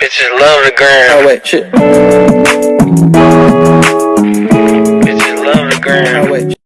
Bitches love the gram. Oh wait, shit. Bitches love the gram. Oh wait.